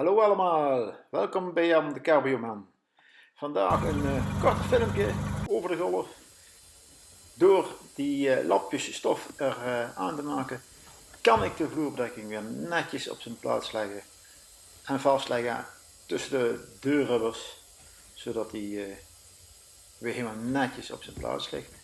Hallo allemaal, welkom bij Jan de Carbioman. Vandaag een uh, kort filmpje over de golf. Door die uh, lapjes stof er uh, aan te maken, kan ik de vloerbedekking weer netjes op zijn plaats leggen en vastleggen tussen de deurrubbers, zodat die weer helemaal netjes op zijn plaats ligt.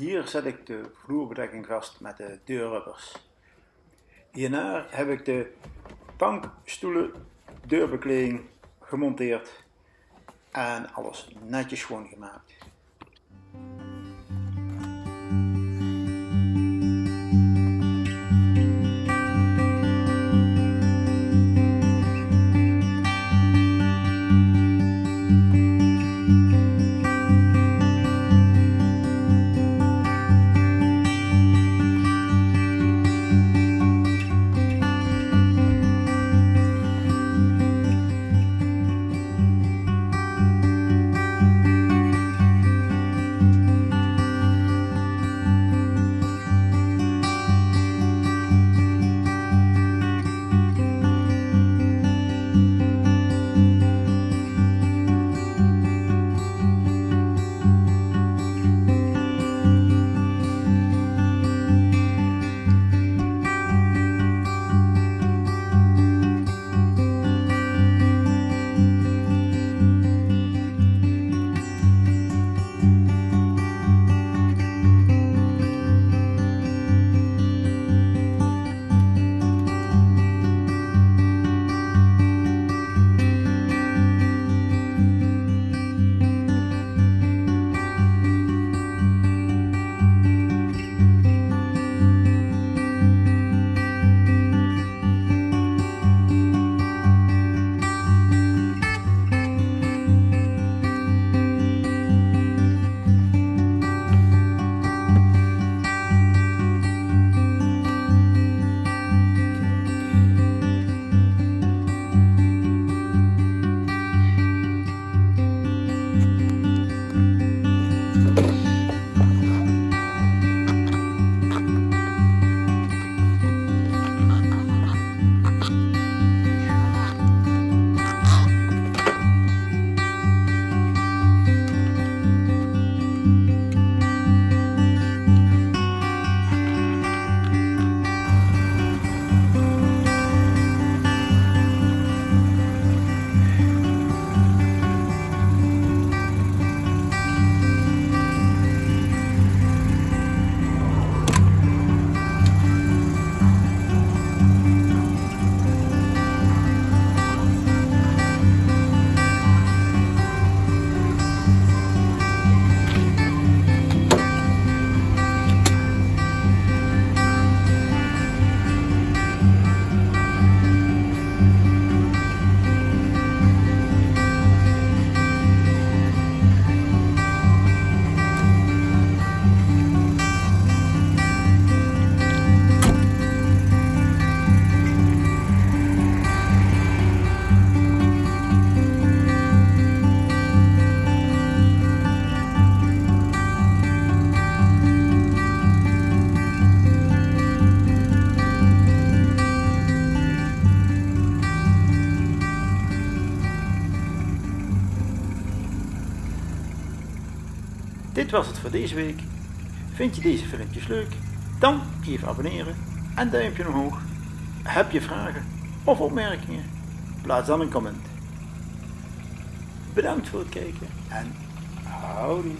Hier zet ik de vloerbedekking vast met de deurrubbers. Hierna heb ik de bankstoelen deurbekleding gemonteerd en alles netjes schoongemaakt. Dit was het voor deze week. Vind je deze filmpjes leuk? Dan even abonneren en duimpje omhoog. Heb je vragen of opmerkingen? Plaats dan een comment. Bedankt voor het kijken en houdoe.